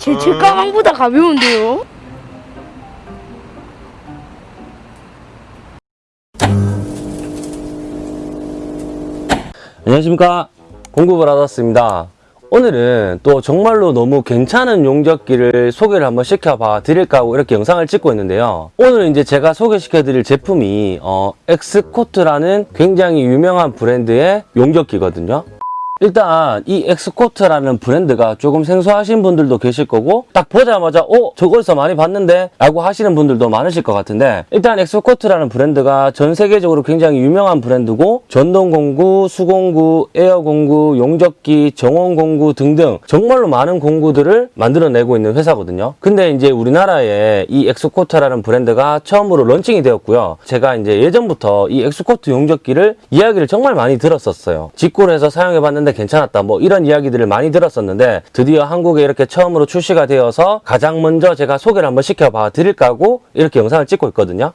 제, 제 가방보다 가벼운데요? 안녕하십니까? 공구브라더스입니다. 오늘은 또 정말로 너무 괜찮은 용접기를 소개를 한번 시켜봐 드릴까 하고 이렇게 영상을 찍고 있는데요. 오늘은 이제 제가 소개시켜 드릴 제품이 어, 엑스코트라는 굉장히 유명한 브랜드의 용접기거든요 일단 이 엑스코트라는 브랜드가 조금 생소하신 분들도 계실 거고 딱 보자마자 어? 저거서 많이 봤는데? 라고 하시는 분들도 많으실 것 같은데 일단 엑스코트라는 브랜드가 전 세계적으로 굉장히 유명한 브랜드고 전동공구, 수공구, 에어공구, 용접기, 정원공구 등등 정말로 많은 공구들을 만들어내고 있는 회사거든요 근데 이제 우리나라에 이 엑스코트라는 브랜드가 처음으로 런칭이 되었고요 제가 이제 예전부터 이 엑스코트 용접기를 이야기를 정말 많이 들었었어요 직구를 해서 사용해봤는데 괜찮았다. 뭐 이런 이야기들을 많이 들었었는데 드디어 한국에 이렇게 처음으로 출시가 되어서 가장 먼저 제가 소개를 한번 시켜봐 드릴까 하고 이렇게 영상을 찍고 있거든요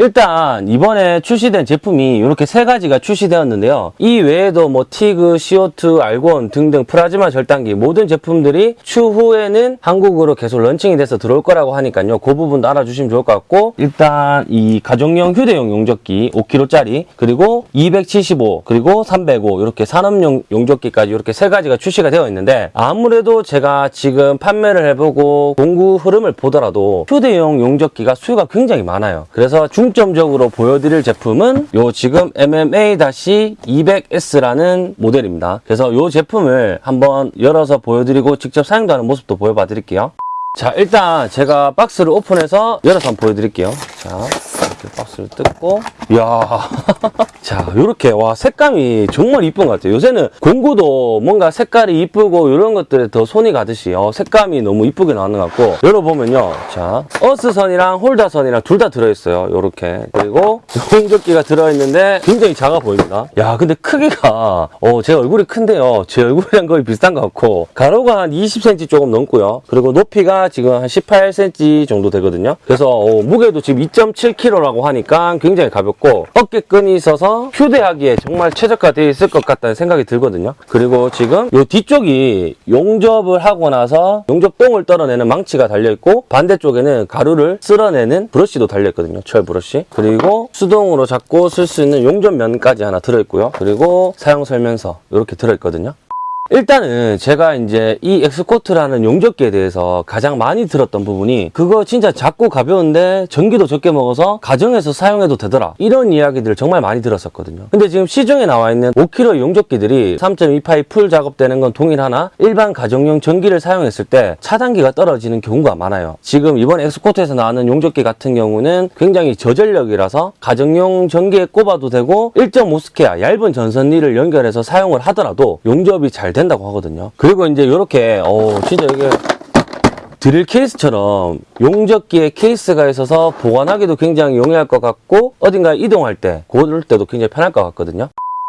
일단 이번에 출시된 제품이 이렇게 세 가지가 출시되었는데요. 이 외에도 뭐 TIG, CO2, 알곤 등등 플라즈마 절단기 모든 제품들이 추후에는 한국으로 계속 런칭이 돼서 들어올 거라고 하니까요. 그 부분도 알아주시면 좋을 것 같고 일단 이 가정용 휴대용 용접기 5kg짜리 그리고 275 그리고 305 이렇게 산업용 용접기까지 이렇게 세 가지가 출시가 되어 있는데 아무래도 제가 지금 판매를 해보고 공구 흐름을 보더라도 휴대용 용접기가 수요가 굉장히 많아요. 그래서 중점적으로 보여드릴 제품은 요 지금 MMA-200S라는 모델입니다. 그래서 요 제품을 한번 열어서 보여드리고 직접 사용도 하는 모습도 보여봐 드릴게요. 자 일단 제가 박스를 오픈해서 열어서 한번 보여드릴게요. 자 이렇게 박스를 뜯고 이야 자 이렇게 와 색감이 정말 이쁜 것 같아요. 요새는 공구도 뭔가 색깔이 이쁘고 이런 것들에 더 손이 가듯이 어, 색감이 너무 이쁘게 나오는 것 같고 열어보면요. 자 어스선이랑 홀다선이랑 둘 다 들어있어요. 이렇게 그리고 용접기가 들어있는데 굉장히 작아 보입니다. 야 근데 크기가 어, 제 얼굴이 큰데요. 제 얼굴이랑 거의 비슷한 것 같고 가로가 한 20cm 조금 넘고요. 그리고 높이가 지금 한 18cm 정도 되거든요. 그래서 어, 무게도 지금 2.7kg라고 하니까 굉장히 가볍고 어깨끈이 있어서 휴대하기에 정말 최적화되어 있을 것 같다는 생각이 들거든요. 그리고 지금 이 뒤쪽이 용접을 하고 나서 용접똥을 떨어내는 망치가 달려있고 반대쪽에는 가루를 쓸어내는 브러쉬도 달려있거든요. 철 브러쉬. 그리고 수동으로 잡고 쓸 수 있는 용접면까지 하나 들어있고요. 그리고 사용 설명서 이렇게 들어있거든요. 일단은 제가 이제 이 엑스코트라는 용접기에 대해서 가장 많이 들었던 부분이 그거 진짜 작고 가벼운데 전기도 적게 먹어서 가정에서 사용해도 되더라. 이런 이야기들을 정말 많이 들었었거든요. 근데 지금 시중에 나와 있는 5kg 용접기들이 3.2파이 full 작업되는 건 동일하나 일반 가정용 전기를 사용했을 때 차단기가 떨어지는 경우가 많아요. 지금 이번 엑스코트에서 나오는 용접기 같은 경우는 굉장히 저전력이라서 가정용 전기에 꼽아도 되고 1.5스케아 얇은 전선리를 연결해서 사용을 하더라도 용접이 잘 된다고 하거든요. 그리고 이제 이렇게 어 진짜 이게 드릴 케이스처럼 용접기에 케이스가 있어서 보관하기도 굉장히 용이할 것 같고 어딘가 이동할 때 고를 때도 굉장히 편할 것 같거든요.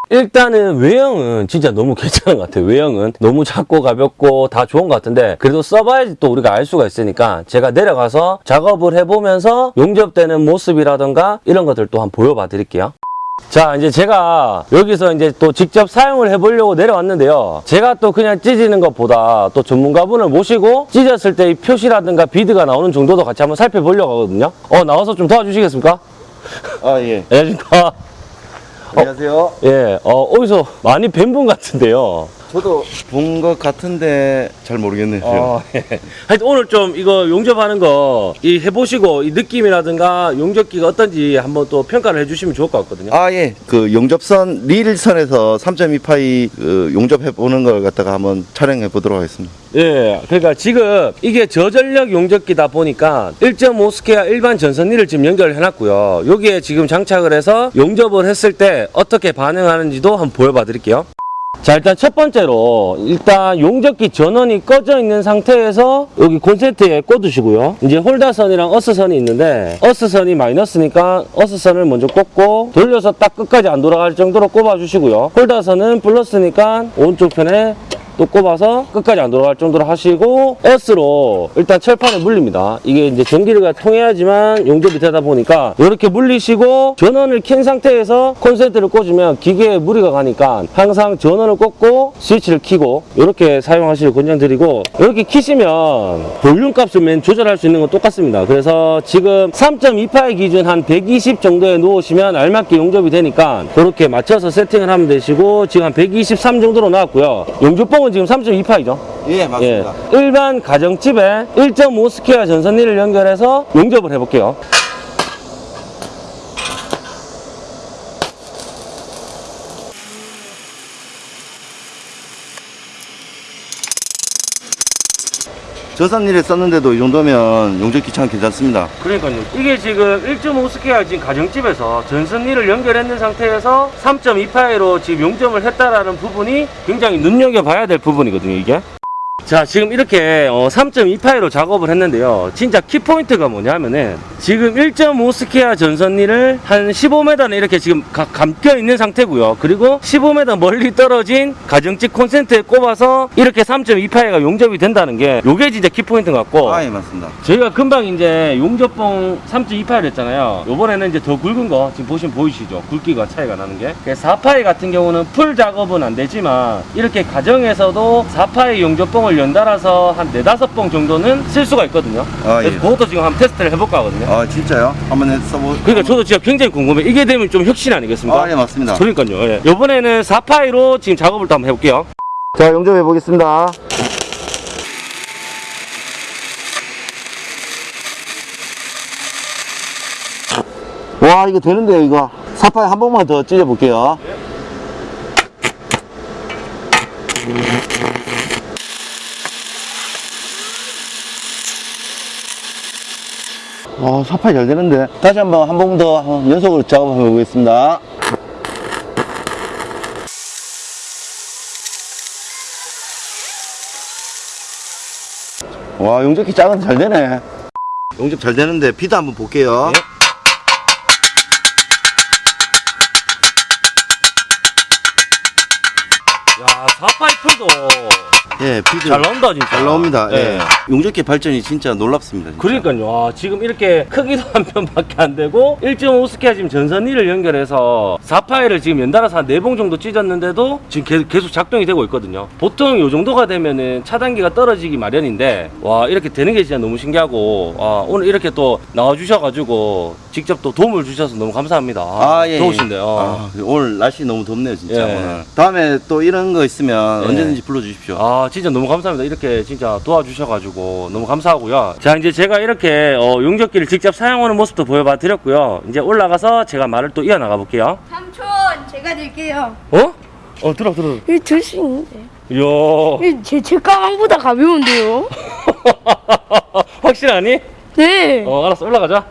일단은 외형은 진짜 너무 괜찮은 것 같아요. 외형은 너무 작고 가볍고 다 좋은 것 같은데 그래도 써봐야지 또 우리가 알 수가 있으니까 제가 내려가서 작업을 해보면서 용접되는 모습이라던가 이런 것들 또 한번 보여봐 드릴게요. 자 이제 제가 여기서 이제 또 직접 사용을 해보려고 내려왔는데요 제가 또 그냥 찢는 것보다 또 전문가분을 모시고 찢었을 때 이 표시라든가 비드가 나오는 정도도 같이 한번 살펴보려고 하거든요 어 나와서 좀 도와주시겠습니까? 아, 예. 안녕하십니까 안녕하세요. 예, 어, 어디서 많이 뵌 분 같은데요 저도 본 것 같은데 잘 모르겠네요. 어, 예. 하여튼 오늘 좀 이거 용접하는 거 이 해보시고 이 느낌이라든가 용접기가 어떤지 한번 또 평가를 해주시면 좋을 것 같거든요 아, 예. 그 용접선, 릴선에서 3.28이 그 용접해 보는 걸 갖다가 한번 촬영해 보도록 하겠습니다. 예, 그러니까 지금 이게 저전력 용접기다 보니까 1.5스케아 일반 전선리를 지금 연결을 해놨고요. 여기에 지금 장착을 해서 용접을 했을 때 어떻게 반응하는지도 한번 보여봐 드릴게요. 자 일단 첫 번째로 일단 용접기 전원이 꺼져 있는 상태에서 여기 콘센트에 꽂으시고요. 이제 홀다선이랑 어스선이 있는데 어스선이 마이너스니까 어스선을 먼저 꽂고 돌려서 딱 끝까지 안 돌아갈 정도로 꼽아 주시고요. 홀다선은 플러스니까 오른쪽 편에 또 꼽아서 끝까지 안 돌아갈 정도로 하시고 S로 일단 철판에 물립니다. 이게 이제 전기가 통해야지만 용접이 되다 보니까 이렇게 물리시고 전원을 켠 상태에서 콘센트를 꽂으면 기계에 무리가 가니까 항상 전원을 꽂고 스위치를 켜고 이렇게 사용하시길 권장드리고 이렇게 키시면 볼륨 값을 맨 조절할 수 있는 건 똑같습니다. 그래서 지금 3.28 기준 한 120 정도에 놓으시면 알맞게 용접이 되니까 그렇게 맞춰서 세팅을 하면 되시고 지금 한 123 정도로 나왔고요. 용접봉 은 지금 3.2파이죠. 예, 예. 일반 가정집에 1.5 square 전선릴을 연결해서 용접을 해볼게요. 전선릴에 썼는데도 이 정도면 용접기 참 괜찮습니다. 그러니까요. 이게 지금 1.5 square 지금 가정집에서 전선릴을 연결했는 상태에서 3.2파이로 지금 용접을 했다라는 부분이 굉장히 눈여겨봐야 될 부분이거든요, 이게. 자, 지금 이렇게 3.2파이로 작업을 했는데요. 진짜 키포인트가 뭐냐면은 지금 1.5 square 전선릴을 한 15m는 이렇게 지금 가- 감겨 있는 상태고요. 그리고 15m 멀리 떨어진 가정집 콘센트에 꼽아서 이렇게 3.2파이가 용접이 된다는 게 요게 진짜 키포인트 같고 아, 예, 맞습니다. 저희가 금방 이제 용접봉 3.2파이를 했잖아요. 요번에는 이제 더 굵은 거 지금 보시면 보이시죠? 굵기가 차이가 나는 게. 4파이 같은 경우는 full 작업은 안 되지만 이렇게 가정에서도 4파이 용접봉을 연달아서 한 4, 5봉 정도는 쓸 수가 있거든요. 아, 그래서 예. 그것도 지금 한번 테스트를 해볼까 하거든요. 아, 진짜요? 한번 해 써보. 그러니까 저도 진짜 굉장히 궁금해. 이게 되면 좀 혁신 아니겠습니까? 아, 예, 맞습니다. 그러니까요. 예. 요번에는 4파이로 지금 작업을 또 한번 해볼게요. 자, 용접해 보겠습니다. 와, 이거 되는데요, 이거. 사파이 한 번만 더 찢어 볼게요. 와, 사파이 잘 되는데. 다시 한번 한 번 더 연속으로 작업해 보겠습니다. 와, 용접기 작은 잘 되네. 용접 잘 되는데 비드 한번 볼게요. 예. 야, 4파이 full도 예, 비드 잘 나온다, 진짜. 잘 나옵니다. 예. 예. 용접기 발전이 진짜 놀랍습니다. 진짜. 그러니까요. 아, 지금 이렇게 크기도 한 뼘밖에 안 되고 1.5 square 지금 전선릴을 연결해서 4파이를 지금 연달아서 한 4봉 정도 지졌는데도 지금 계- 계속 작동이 되고 있거든요. 보통 이 정도가 되면은 차단기가 떨어지기 마련인데 와 이렇게 되는 게 진짜 너무 신기하고 아, 오늘 이렇게 또 나와주셔가지고 직접 또 도움을 주셔서 너무 감사합니다. 아, 예. 좋으신데요. 아, 오늘 날씨 너무 덥네요, 진짜 예. 오늘. 다음에 또 이런 거 있으면 예. 언제든지 불러 주십시오. 아 진짜 너무 감사합니다 이렇게 진짜 도와주셔가지고 너무 감사하고요 자 이제 제가 이렇게 어, 용접기를 직접 사용하는 모습도 보여봐 드렸고요 이제 올라가서 제가 말을 또 이어나가 볼게요 삼촌 제가 낼게요. 어? 어 들어 들어 이거 들수 있는데. 이야 제, 제 가방보다 가벼운데요? 확실하니? 네. 어 알았어 올라가자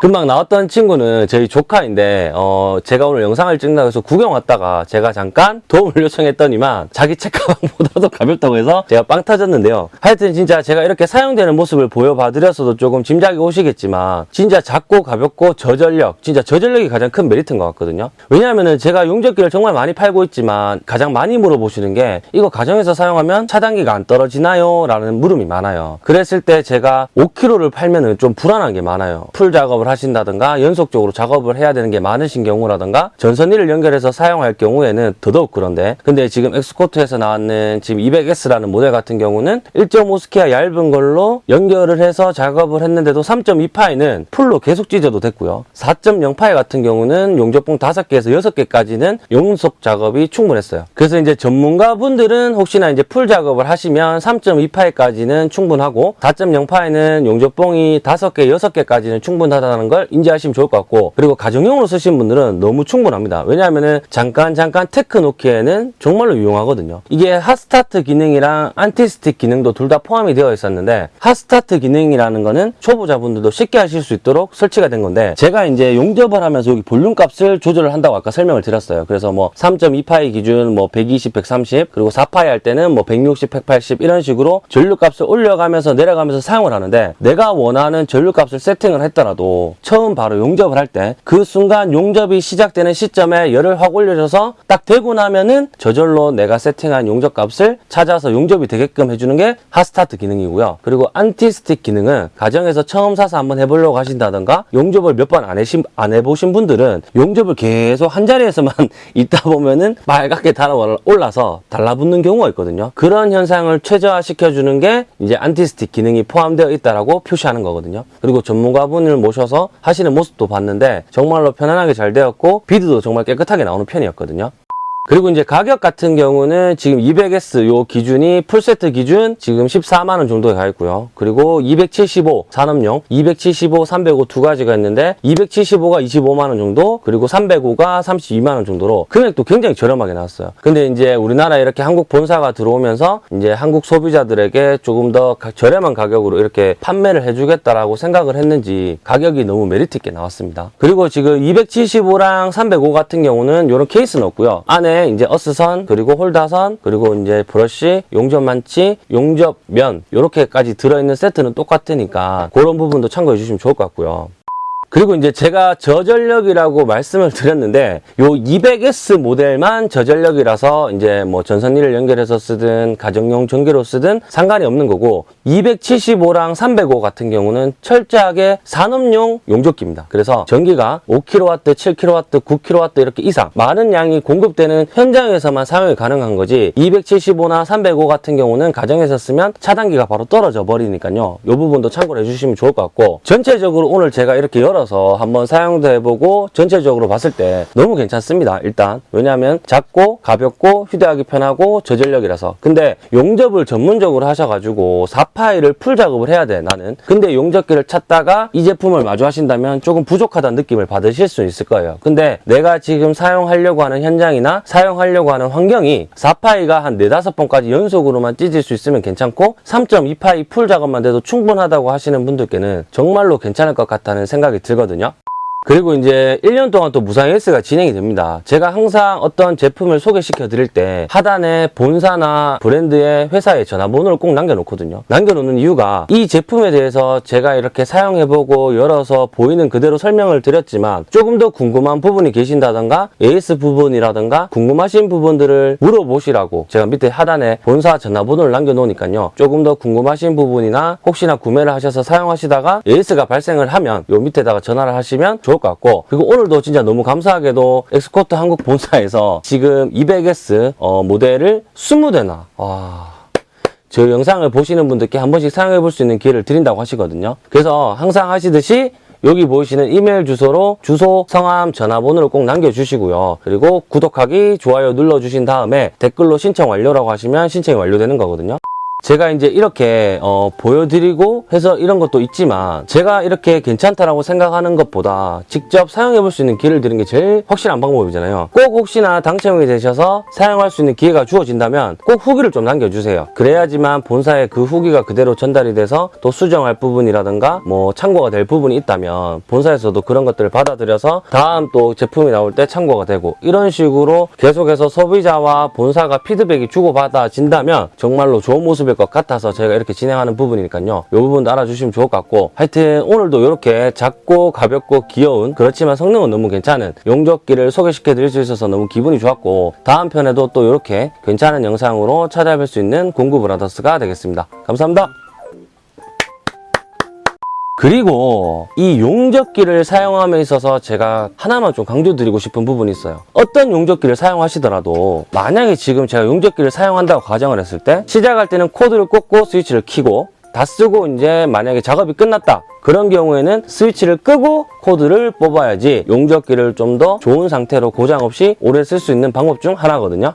금방 나왔던 친구는 저희 조카인데 어 제가 오늘 영상을 찍는다고 해서 구경 왔다가 제가 잠깐 도움을 요청했더니만 자기 책가방보다도 가볍다고 해서 제가 빵 터졌는데요. 하여튼 진짜 제가 이렇게 사용되는 모습을 보여봐드렸어도 조금 짐작이 오시겠지만 진짜 작고 가볍고 저전력 진짜 저전력이 가장 큰 메리트인 것 같거든요. 왜냐하면은 제가 용접기를 정말 많이 팔고 있지만 가장 많이 물어보시는 게 이거 가정에서 사용하면 차단기가 안 떨어지나요? 라는 물음이 많아요. 그랬을 때 제가 5kg를 팔면은 좀 불안한 게 많아요. full 작업을 하신다든가 연속적으로 작업을 해야 되는 게 많으신 경우라든가 전선릴을 연결해서 사용할 경우에는 더더욱 그런데 근데 지금 엑스코트에서 나왔는 지금 200S라는 모델 같은 경우는 1.5 square 얇은 걸로 연결을 해서 작업을 했는데도 3.2파이는 full로 계속 지져도 됐고요. 4.0파이 같은 경우는 용접봉 5개에서 6개까지는 연속 작업이 충분했어요. 그래서 이제 전문가분들은 혹시나 이제 full 작업을 하시면 3.2파이까지는 충분하고 4.0파이는 용접봉이 5개, 6개까지는 충분하다는 걸 인지하시면 좋을 것 같고 그리고 가정용으로 쓰신 분들은 너무 충분합니다. 왜냐하면 잠깐 잠깐 tack 놓기에는 정말로 유용하거든요. 이게 hot start 기능이랑 anti-stick 기능도 둘 다 포함이 되어 있었는데 hot start 기능이라는 거는 초보자분들도 쉽게 하실 수 있도록 설치가 된 건데 제가 이제 용접을 하면서 여기 볼륨 값을 조절을 한다고 아까 설명을 드렸어요. 그래서 뭐 3.2파이 기준 뭐 120, 130 그리고 4파이 할 때는 뭐 160, 180 이런 식으로 전류 값을 올려가면서 내려가면서 사용을 하는데 내가 원하는 전류 값을 세팅을 했더라도 처음 바로 용접을 할 때 그 순간 용접이 시작되는 시점에 열을 확 올려줘서 딱 되고 나면은 저절로 내가 세팅한 용접 값을 찾아서 용접이 되게끔 해주는 게 hot start 기능이고요. 그리고 anti-stick 기능은 가정에서 처음 사서 한번 해보려고 하신다던가 용접을 몇 번안안 해보신 분들은 용접을 계속 한 자리에서만 있다 보면은 빨갛게 달아 올라서 달라붙는 경우가 있거든요. 그런 현상을 최저화시켜주는 게 이제 anti-stick 기능이 포함되어 있다라고 표시하는 거거든요. 그리고 전문가분을 모셔서 하시는 모습도 봤는데 정말로 편안하게 잘 되었고 비드도 정말 깨끗하게 나오는 편이었거든요. 그리고 이제 가격 같은 경우는 지금 200S 요 기준이 풀세트 기준 지금 14만원 정도에 가 있고요. 그리고 275 산업용, 275, 305 두 가지가 있는데 275가 25만원 정도, 그리고 305가 32만원 정도로 금액도 굉장히 저렴하게 나왔어요. 근데 이제 우리나라 이렇게 한국 본사가 들어오면서 이제 한국 소비자들에게 조금 더 가- 저렴한 가격으로 이렇게 판매를 해주겠다라고 생각을 했는지 가격이 너무 메리트 있게 나왔습니다. 그리고 지금 275랑 305 같은 경우는 이런 케이스는 없고요. 안에 이제 어스선 그리고 홀더선 그리고 이제 브러쉬 용접 망치 용접 면 이렇게까지 들어있는 세트는 똑같으니까 그런 부분도 참고해 주시면 좋을 것 같고요. 그리고 이제 제가 저전력이라고 말씀을 드렸는데 요 200S 모델만 저전력이라서 이제 뭐 전선리를 연결해서 쓰든 가정용 전기로 쓰든 상관이 없는 거고 275랑 305 같은 경우는 철저하게 산업용 용접기입니다. 그래서 전기가 5kW, 7kW, 9kW 이렇게 이상 많은 양이 공급되는 현장에서만 사용이 가능한 거지 275나 305 같은 경우는 가정에서 쓰면 차단기가 바로 떨어져 버리니까요. 이 부분도 참고를 해주시면 좋을 것 같고 전체적으로 오늘 제가 이렇게 열어서 한번 사용도 해보고 전체적으로 봤을 때 너무 괜찮습니다. 일단 왜냐하면 작고 가볍고 휴대하기 편하고 저전력이라서 근데 용접을 전문적으로 하셔가지고 4파이를 full 작업을 해야 돼 나는 근데 용접기를 찾다가 이 제품을 마주하신다면 조금 부족하다는 느낌을 받으실 수 있을 거예요. 근데 내가 지금 사용하려고 하는 현장이나 사용하려고 하는 환경이 4파이가 한 4, 5번까지 연속으로만 지질 수 있으면 괜찮고 3.2파이 full 작업만 돼도 충분하다고 하시는 분들께는 정말로 괜찮을 것 같다는 생각이 들거든요. 그리고 이제 1년 동안 또 무상 AS가 진행이 됩니다. 제가 항상 어떤 제품을 소개시켜 드릴 때 하단에 본사나 브랜드의 회사의 전화번호를 꼭 남겨놓거든요. 남겨놓는 이유가 이 제품에 대해서 제가 이렇게 사용해보고 열어서 보이는 그대로 설명을 드렸지만 조금 더 궁금한 부분이 계신다던가 AS 부분이라던가 궁금하신 부분들을 물어보시라고 제가 밑에 하단에 본사 전화번호를 남겨놓으니까요. 조금 더 궁금하신 부분이나 혹시나 구매를 하셔서 사용하시다가 AS가 발생을 하면 요 밑에다가 전화를 하시면 좋을 것 같고 그리고 오늘도 진짜 너무 감사하게도 엑스코트 한국 본사에서 지금 200S 어, 모델을 20대나 와 저 영상을 보시는 분들께 한 번씩 사용해 볼 수 있는 기회를 드린다고 하시거든요. 그래서 항상 하시듯이 여기 보이시는 이메일 주소로 주소, 성함, 전화번호를 꼭 남겨주시고요. 그리고 구독하기, 좋아요 눌러주신 다음에 댓글로 신청 완료라고 하시면 신청이 완료되는 거거든요. 제가 이제 이렇게 어, 보여드리고 해서 이런 것도 있지만 제가 이렇게 괜찮다라고 생각하는 것보다 직접 사용해 볼 수 있는 기회를 드리는 게 제일 확실한 방법이잖아요. 꼭 혹시나 당첨이 되셔서 사용할 수 있는 기회가 주어진다면 꼭 후기를 좀 남겨주세요. 그래야지만 본사에 그 후기가 그대로 전달이 돼서 또 수정할 부분이라든가 뭐 참고가 될 부분이 있다면 본사에서도 그런 것들을 받아들여서 다음 또 제품이 나올 때 참고가 되고 이런 식으로 계속해서 소비자와 본사가 피드백이 주고받아진다면 정말로 좋은 모습 일것 같아서 저희가 이렇게 진행하는 부분이니까요. 이 부분도 알아주시면 좋을 것 같고 하여튼 오늘도 이렇게 작고 가볍고 귀여운 그렇지만 성능은 너무 괜찮은 용접기를 소개시켜 드릴 수 있어서 너무 기분이 좋았고 다음 편에도 또 이렇게 괜찮은 영상으로 찾아뵐 수 있는 공구 브라더스가 되겠습니다. 감사합니다. 그리고 이 용접기를 사용함에 있어서 제가 하나만 좀 강조드리고 싶은 부분이 있어요. 어떤 용접기를 사용하시더라도 만약에 지금 제가 용접기를 사용한다고 가정을 했을 때 시작할 때는 코드를 꽂고 스위치를 켜고 다 쓰고 이제 만약에 작업이 끝났다. 그런 경우에는 스위치를 끄고 코드를 뽑아야지 용접기를 좀 더 좋은 상태로 고장 없이 오래 쓸 수 있는 방법 중 하나거든요.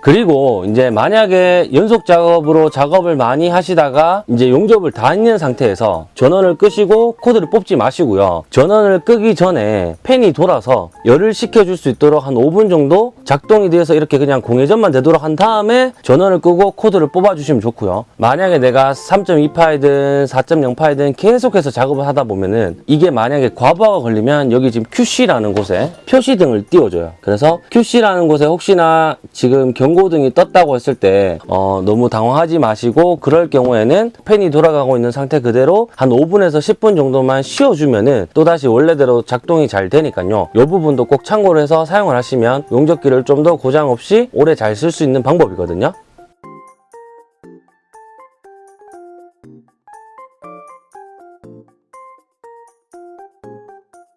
그리고 이제 만약에 연속 작업으로 작업을 많이 하시다가 이제 용접을 다 있는 상태에서 전원을 끄시고 코드를 뽑지 마시고요. 전원을 끄기 전에 팬이 돌아서 열을 식혀줄 수 있도록 한 5분 정도 작동이 돼서 이렇게 그냥 공회전만 되도록 한 다음에 전원을 끄고 코드를 뽑아주시면 좋고요. 만약에 내가 3.2파이든 4.0파이든 계속해서 작업을 하다 보면은 이게 만약에 과부하가 걸리면 여기 지금 QC라는 곳에 표시등을 띄워줘요. 그래서 QC라는 곳에 혹시나 지금 경 경고등이 떴다고 했을 때 어, 너무 당황하지 마시고 그럴 경우에는 팬이 돌아가고 있는 상태 그대로 한 5분에서 10분 정도만 쉬어주면 은 또다시 원래대로 작동이 잘 되니까요. 이 부분도 꼭 참고를 해서 사용을 하시면 용접기를 좀 더 고장 없이 오래 잘 쓸 수 있는 방법이거든요.